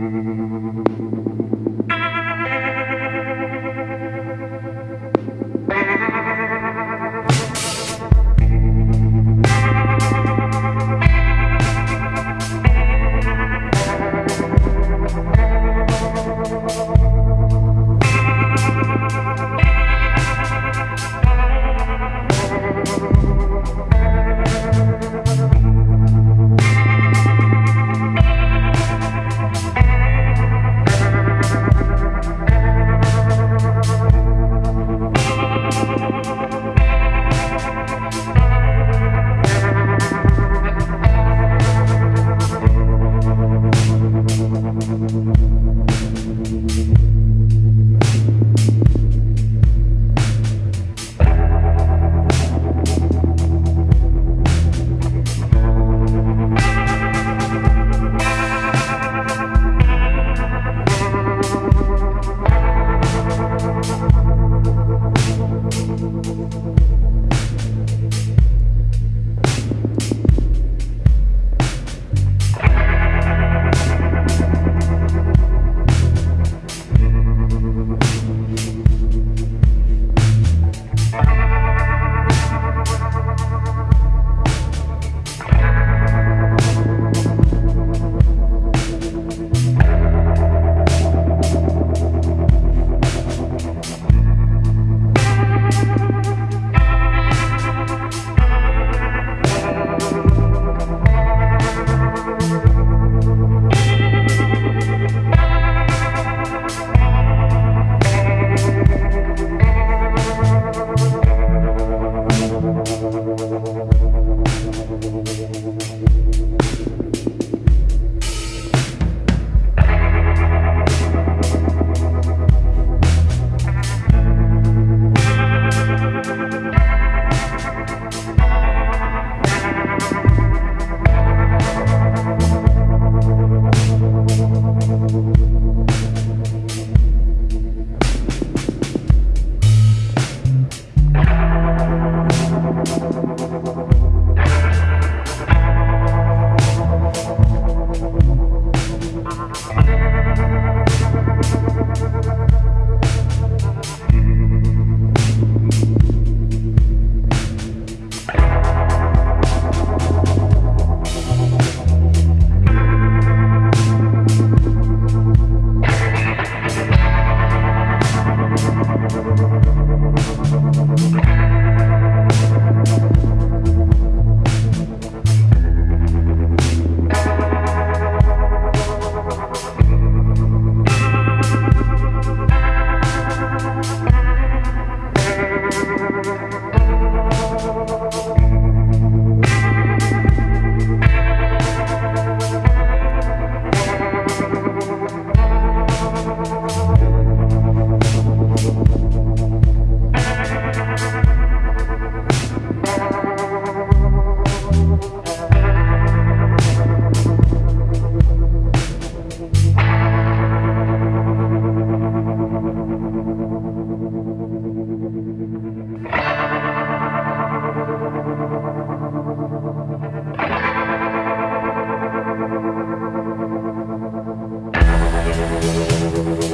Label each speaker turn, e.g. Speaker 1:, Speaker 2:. Speaker 1: Thank you. Thank
Speaker 2: Thank you.